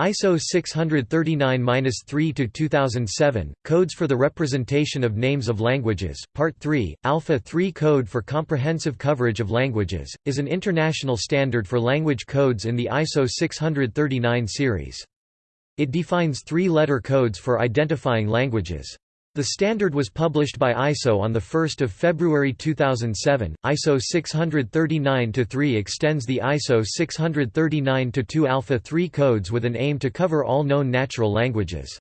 ISO 639-3 2007 Codes for the Representation of Names of Languages Part 3 Alpha 3 Code for Comprehensive Coverage of Languages is an international standard for language codes in the ISO 639 series. It defines three-letter codes for identifying languages. The standard was published by ISO on 1 February 2007. ISO 639-3 extends the ISO 639-2 Alpha 3 codes with an aim to cover all known natural languages.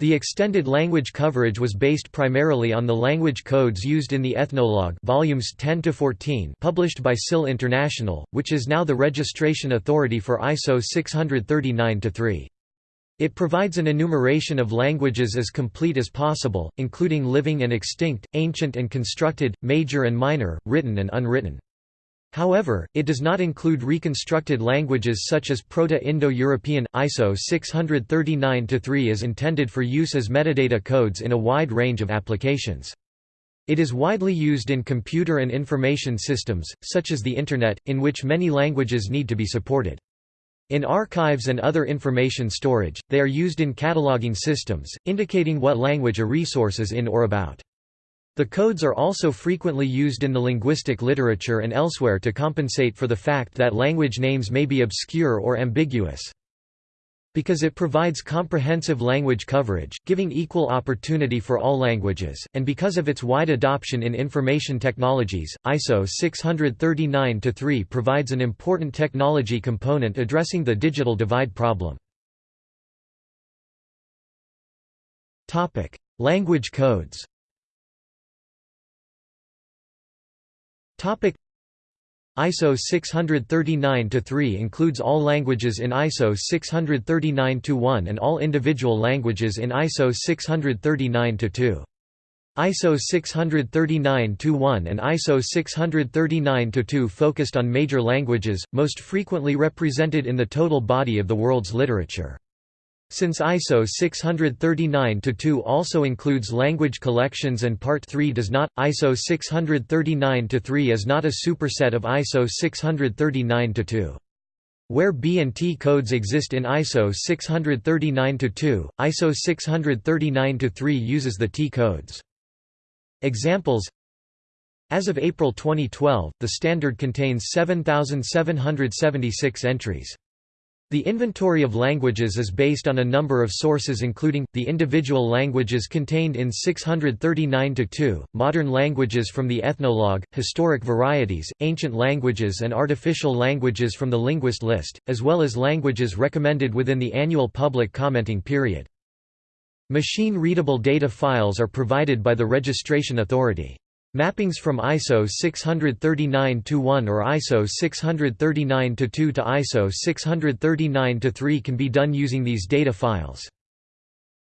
The extended language coverage was based primarily on the language codes used in the Ethnologue volumes 10 to 14 published by SIL International, which is now the registration authority for ISO 639-3. It provides an enumeration of languages as complete as possible, including living and extinct, ancient and constructed, major and minor, written and unwritten. However, it does not include reconstructed languages such as Proto-Indo-European. ISO 639-3 is intended for use as metadata codes in a wide range of applications. It is widely used in computer and information systems, such as the Internet, in which many languages need to be supported. In archives and other information storage, they are used in cataloging systems, indicating what language a resource is in or about. The codes are also frequently used in the linguistic literature and elsewhere to compensate for the fact that language names may be obscure or ambiguous. Because it provides comprehensive language coverage, giving equal opportunity for all languages, and because of its wide adoption in information technologies, ISO 639-3 provides an important technology component addressing the digital divide problem. Language codes ISO 639-3 includes all languages in ISO 639-1 and all individual languages in ISO 639-2. ISO 639-1 and ISO 639-2 focused on major languages, most frequently represented in the total body of the world's literature. Since ISO 639-2 also includes language collections and Part 3 does not, ISO 639-3 is not a superset of ISO 639-2. Where B and T codes exist in ISO 639-2, ISO 639-3 uses the T codes. Examples As of April 2012, the standard contains 7,776 entries. The inventory of languages is based on a number of sources including, the individual languages contained in 639-2, modern languages from the Ethnologue, historic varieties, ancient languages and artificial languages from the linguist list, as well as languages recommended within the annual public commenting period. Machine-readable data files are provided by the registration authority. Mappings from ISO 639-1 or ISO 639-2 to ISO 639-3 can be done using these data files.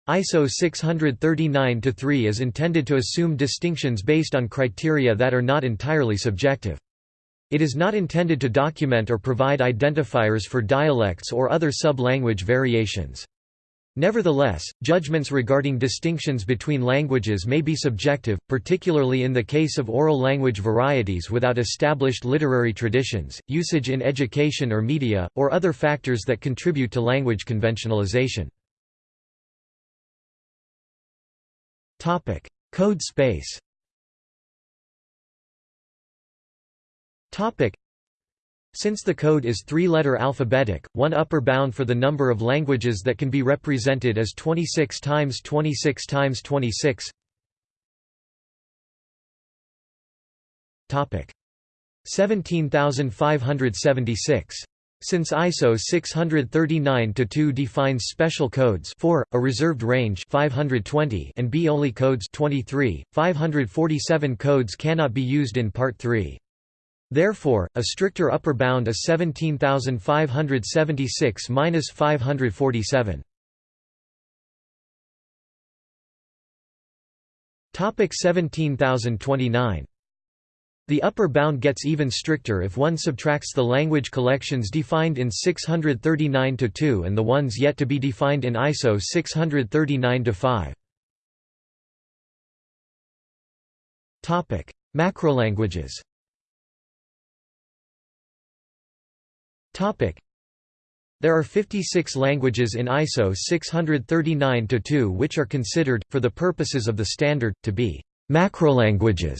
ISO 639-3 is intended to assume distinctions based on criteria that are not entirely subjective. It is not intended to document or provide identifiers for dialects or other sub-language variations. Nevertheless, judgments regarding distinctions between languages may be subjective, particularly in the case of oral language varieties without established literary traditions, usage in education or media, or other factors that contribute to language conventionalization. Code space since the code is three-letter alphabetic, one upper bound for the number of languages that can be represented is 26 times 26 times 26. Topic 17576. Since ISO 639-2 defines special codes for a reserved range 520 and B-only codes 23, 547 codes cannot be used in Part 3. Therefore, a stricter upper bound is 17,576–547. Topic 17,029. The upper bound gets even stricter if one subtracts the language collections defined in 639-2 and the ones yet to be defined in ISO 639-5. Topic: Macrolanguages There are 56 languages in ISO 639-2 which are considered, for the purposes of the standard, to be macrolanguages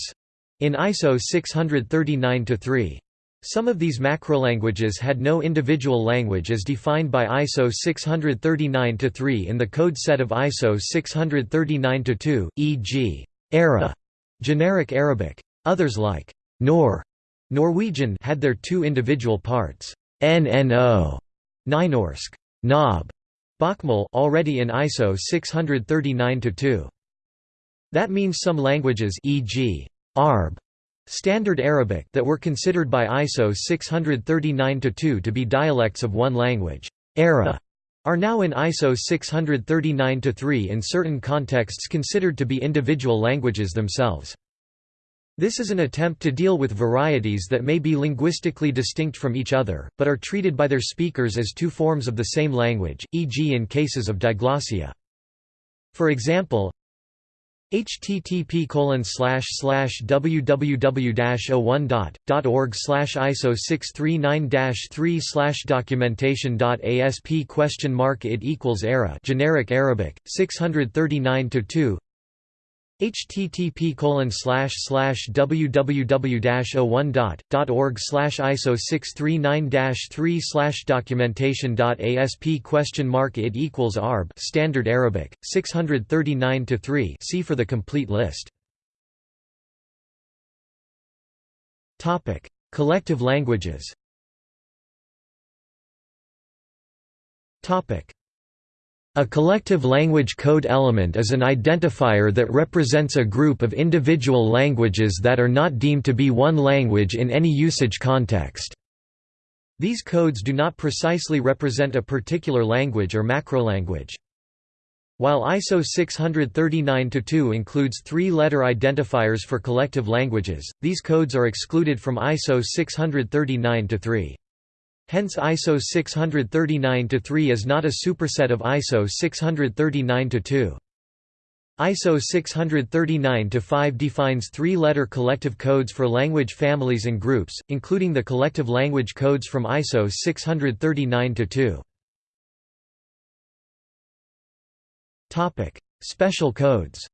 in ISO 639-3. Some of these macrolanguages had no individual language as defined by ISO 639-3 in the code set of ISO 639-2, e.g. ERA, generic Arabic. Others like Nor, Norwegian had their two individual parts, NNO, Nynorsk, Knob, Bokmål already in ISO 639-2. That means some languages e.g. Arab, Standard Arabic that were considered by ISO 639-2 to be dialects of one language, ERA, are now in ISO 639-3 in certain contexts considered to be individual languages themselves. This is an attempt to deal with varieties that may be linguistically distinct from each other, but are treated by their speakers as two forms of the same language, e.g. in cases of diglossia. For example, http www-01.org ISO 639-3 documentation.asp question mark it equals era generic Arabic 639 2 http www-01.org iso 639-3 documentation.asp question mark it equals arb standard arabic 639 to 3 see for the complete list. Topic. Collective languages. Topic a collective language code element is an identifier that represents a group of individual languages that are not deemed to be one language in any usage context. These codes do not precisely represent a particular language or macrolanguage. While ISO 639-2 includes three-letter identifiers for collective languages, these codes are excluded from ISO 639-3. Hence ISO 639-3 is not a superset of ISO 639-2. ISO 639-5 defines three-letter collective codes for language families and groups, including the collective language codes from ISO 639-2. Special codes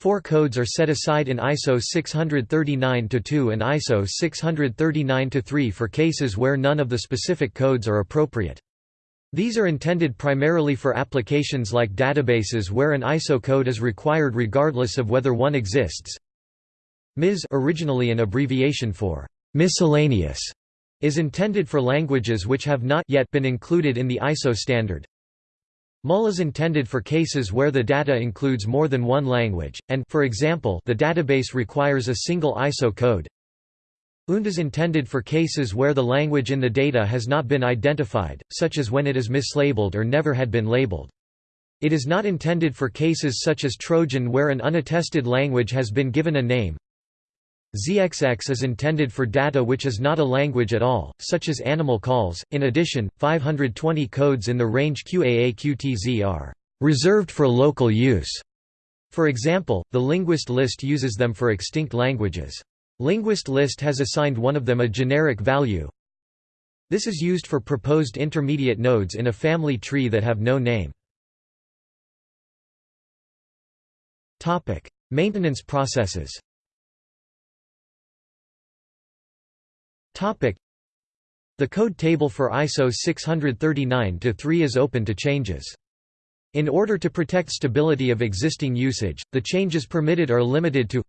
Four codes are set aside in ISO 639-2 and ISO 639-3 for cases where none of the specific codes are appropriate. These are intended primarily for applications like databases where an ISO code is required regardless of whether one exists. MIS originally an abbreviation for miscellaneous is intended for languages which have not yet been included in the ISO standard. MUL is intended for cases where the data includes more than one language, and for example, the database requires a single ISO code. UND is intended for cases where the language in the data has not been identified, such as when it is mislabeled or never had been labeled. It is not intended for cases such as Trojan where an unattested language has been given a name, ZXX is intended for data which is not a language at all, such as animal calls. In addition, 520 codes in the range QAAQTZ are reserved for local use. For example, the linguist list uses them for extinct languages. Linguist list has assigned one of them a generic value. This is used for proposed intermediate nodes in a family tree that have no name. Topic: Maintenance processes The code table for ISO 639-3 is open to changes. In order to protect stability of existing usage, the changes permitted are limited to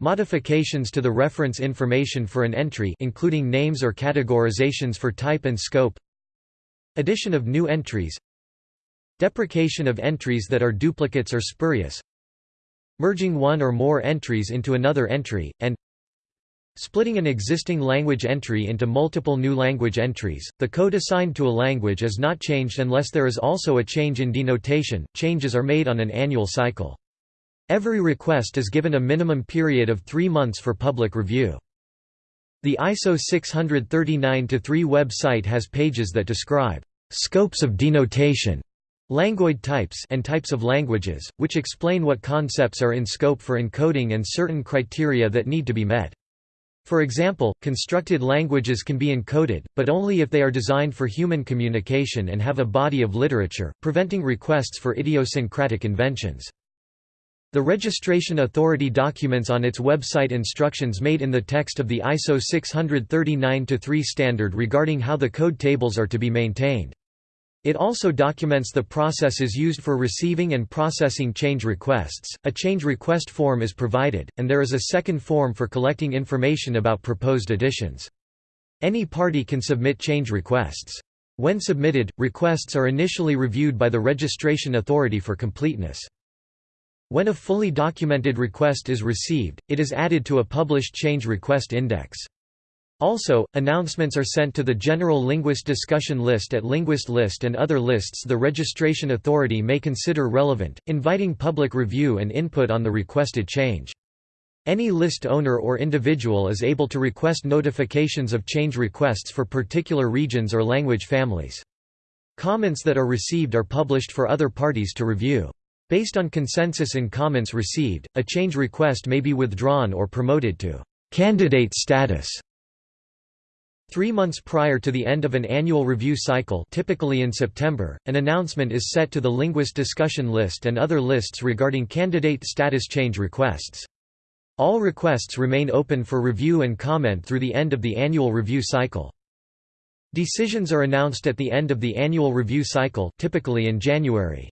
Modifications to the reference information for an entry including names or categorizations for type and scope Addition of new entries Deprecation of entries that are duplicates or spurious Merging one or more entries into another entry, and Splitting an existing language entry into multiple new language entries, the code assigned to a language is not changed unless there is also a change in denotation. Changes are made on an annual cycle. Every request is given a minimum period of three months for public review. The ISO 639-3 website has pages that describe scopes of denotation, language types and types of languages, which explain what concepts are in scope for encoding and certain criteria that need to be met. For example, constructed languages can be encoded, but only if they are designed for human communication and have a body of literature, preventing requests for idiosyncratic inventions. The Registration Authority documents on its website instructions made in the text of the ISO 639-3 standard regarding how the code tables are to be maintained. It also documents the processes used for receiving and processing change requests. A change request form is provided, and there is a second form for collecting information about proposed additions. Any party can submit change requests. When submitted, requests are initially reviewed by the registration authority for completeness. When a fully documented request is received, it is added to a published change request index. Also, announcements are sent to the General Linguist Discussion List at Linguist List and other lists the registration authority may consider relevant, inviting public review and input on the requested change. Any list owner or individual is able to request notifications of change requests for particular regions or language families. Comments that are received are published for other parties to review. Based on consensus in comments received, a change request may be withdrawn or promoted to candidate status Three months prior to the end of an annual review cycle typically in September, an announcement is set to the Linguist discussion list and other lists regarding candidate status change requests. All requests remain open for review and comment through the end of the annual review cycle. Decisions are announced at the end of the annual review cycle typically in January.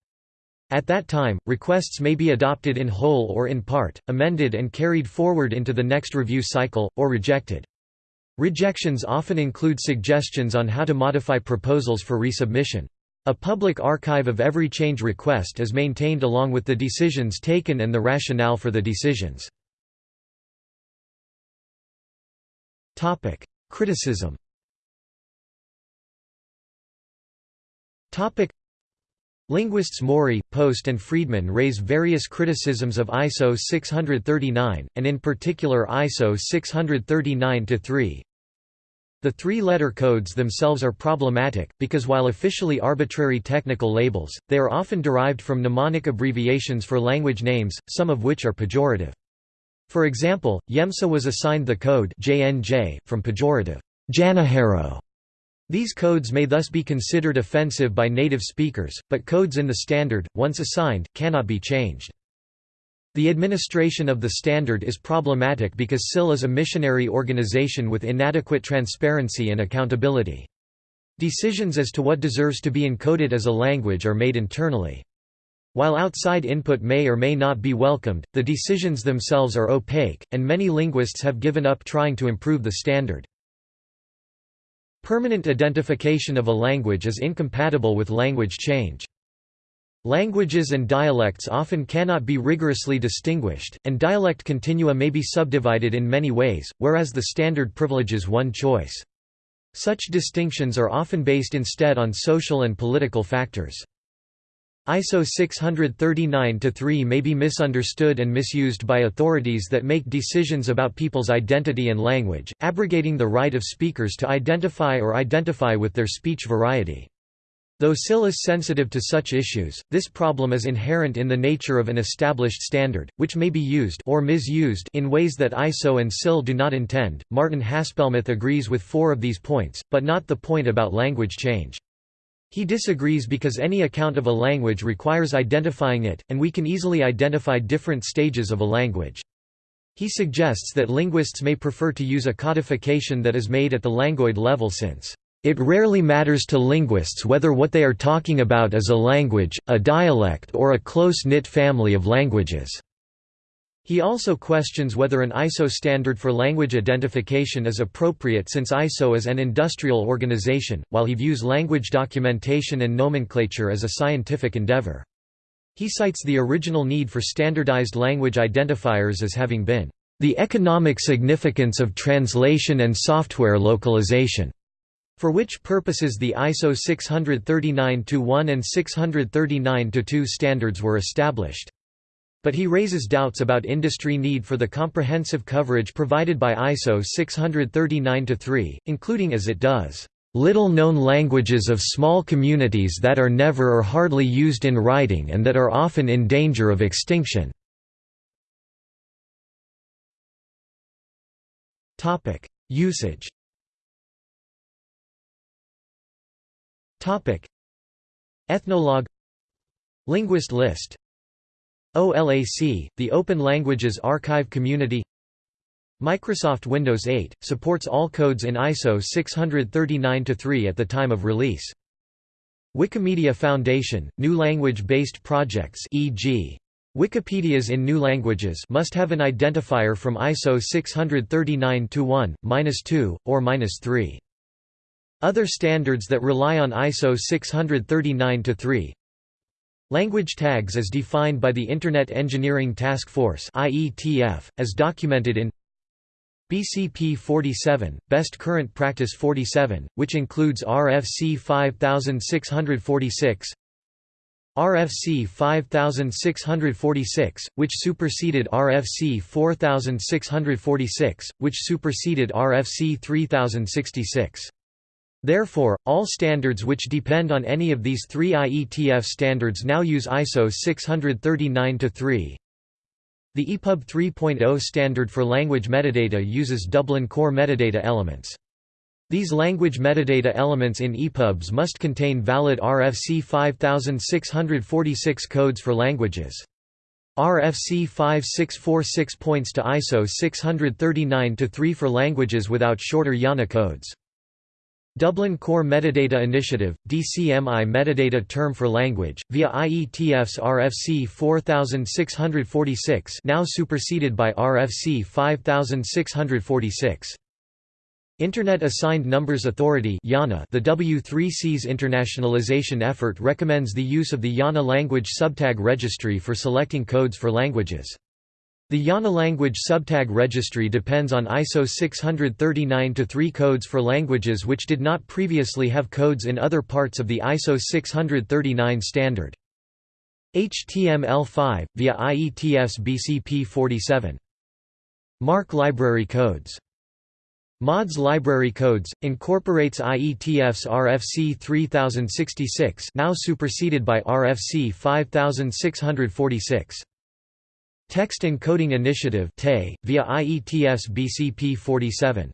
At that time, requests may be adopted in whole or in part, amended and carried forward into the next review cycle, or rejected. Rejections often include suggestions on how to modify proposals for resubmission. A public archive of every change request is maintained along with the decisions taken and the rationale for the decisions. Criticism Linguists Morey, Post and Friedman raise various criticisms of ISO 639, and in particular ISO 639-3. The three-letter codes themselves are problematic, because while officially arbitrary technical labels, they are often derived from mnemonic abbreviations for language names, some of which are pejorative. For example, Yemsa was assigned the code JNJ, from pejorative Janjero, these codes may thus be considered offensive by native speakers, but codes in the standard, once assigned, cannot be changed. The administration of the standard is problematic because SIL is a missionary organization with inadequate transparency and accountability. Decisions as to what deserves to be encoded as a language are made internally. While outside input may or may not be welcomed, the decisions themselves are opaque, and many linguists have given up trying to improve the standard. Permanent identification of a language is incompatible with language change. Languages and dialects often cannot be rigorously distinguished, and dialect continua may be subdivided in many ways, whereas the standard privileges one choice. Such distinctions are often based instead on social and political factors. ISO 639-3 may be misunderstood and misused by authorities that make decisions about people's identity and language, abrogating the right of speakers to identify or identify with their speech variety. Though SIL is sensitive to such issues, this problem is inherent in the nature of an established standard, which may be used or misused in ways that ISO and SIL do not intend. Martin Haspelmath agrees with four of these points, but not the point about language change. He disagrees because any account of a language requires identifying it, and we can easily identify different stages of a language. He suggests that linguists may prefer to use a codification that is made at the languoid level since, "...it rarely matters to linguists whether what they are talking about is a language, a dialect or a close-knit family of languages." He also questions whether an ISO standard for language identification is appropriate since ISO is an industrial organization, while he views language documentation and nomenclature as a scientific endeavor. He cites the original need for standardized language identifiers as having been, "...the economic significance of translation and software localization." for which purposes the ISO 639-1 and 639-2 standards were established. But he raises doubts about industry need for the comprehensive coverage provided by ISO 639-3, including as it does, "...little-known languages of small communities that are never or hardly used in writing and that are often in danger of extinction." Usage. Ethnologue. Linguist list OLAC, the Open Languages Archive Community Microsoft Windows 8, supports all codes in ISO 639-3 at the time of release. Wikimedia Foundation, new language-based projects e.g. Wikipedias in new languages must have an identifier from ISO 639-1, -2, or -3. Other standards that rely on ISO 639-3 Language tags as defined by the Internet Engineering Task Force as documented in BCP 47, Best Current Practice 47, which includes RFC 5646 RFC 5646, which superseded RFC 4646, which superseded RFC 3066. Therefore, all standards which depend on any of these three IETF standards now use ISO 639-3. The EPUB 3.0 standard for language metadata uses Dublin Core metadata elements. These language metadata elements in EPUBs must contain valid RFC 5646 codes for languages. RFC 5646 points to ISO 639-3 for languages without shorter IANA codes. Dublin Core Metadata Initiative, DCMI metadata term for language, via IETF's RFC 4646 now superseded by RFC 5646. Internet Assigned Numbers Authority the W3C's internationalization effort recommends the use of the IANA language subtag registry for selecting codes for languages. The IANA language subtag registry depends on ISO 639-3 codes for languages which did not previously have codes in other parts of the ISO 639 standard. HTML5, via IETF's BCP 47. MARC library codes MODS Library Codes, incorporates IETF's RFC 3066 now superseded by RFC 5646. Text Encoding Initiative via IETF's BCP 47.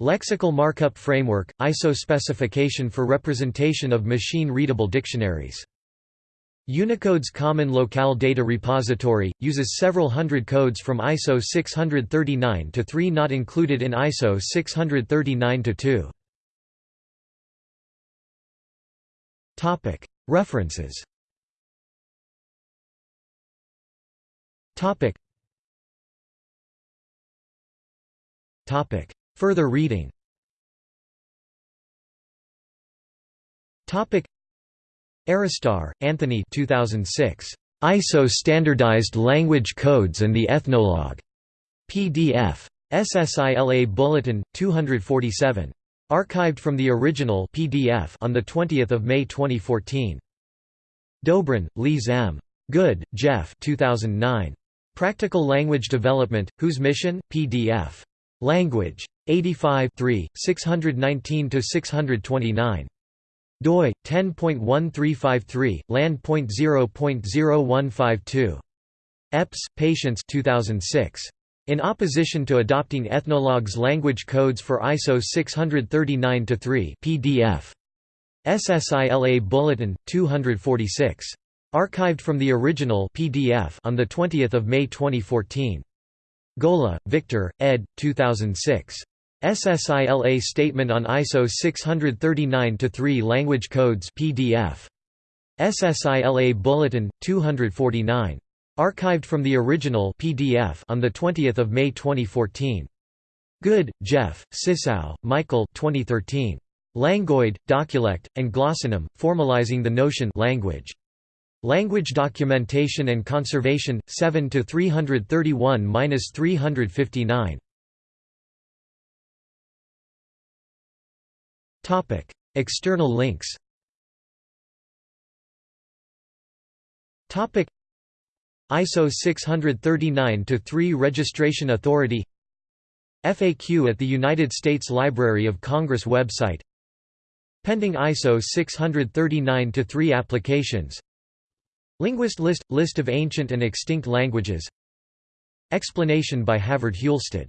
Lexical Markup Framework, ISO specification for representation of machine-readable dictionaries. Unicode's Common Locale Data Repository, uses several hundred codes from ISO 639 to three not included in ISO 639-2. References Topic. Topic. Further reading Topic. Aristar, Anthony 2006. ISO Standardized Language Codes and the Ethnologue. PDF. SSILA Bulletin, 247. Archived from the original PDF on 20 May 2014. Dobrin, Lise M. Good, Jeff 2009. Practical Language Development, Whose Mission? PDF. Language. 85 619–629. doi 10.1353 land.0.0152 Epps, Patience 2006 in opposition to adopting Ethnologue's language codes for ISO 639-3 PDF. SSILA Bulletin 246 Archived from the original PDF on the 20th of May 2014. Golla, Victor, ed. 2006. SSILA Statement on ISO 639-3 Language Codes PDF. SSILA Bulletin 249. Archived from the original PDF on the 20th of May 2014. Good, Jeff, Cysouw, Michael 2013. Languoid, Doculect, and Glossonym, Formalizing the Notion language. Language Documentation and Conservation 7 to 331-359. Topic: External links. Topic: ISO 639-3 Registration Authority FAQ at the United States Library of Congress website Pending ISO 639-3 applications Linguist list – List of ancient and extinct languages. Explanation by Havard Hjulstad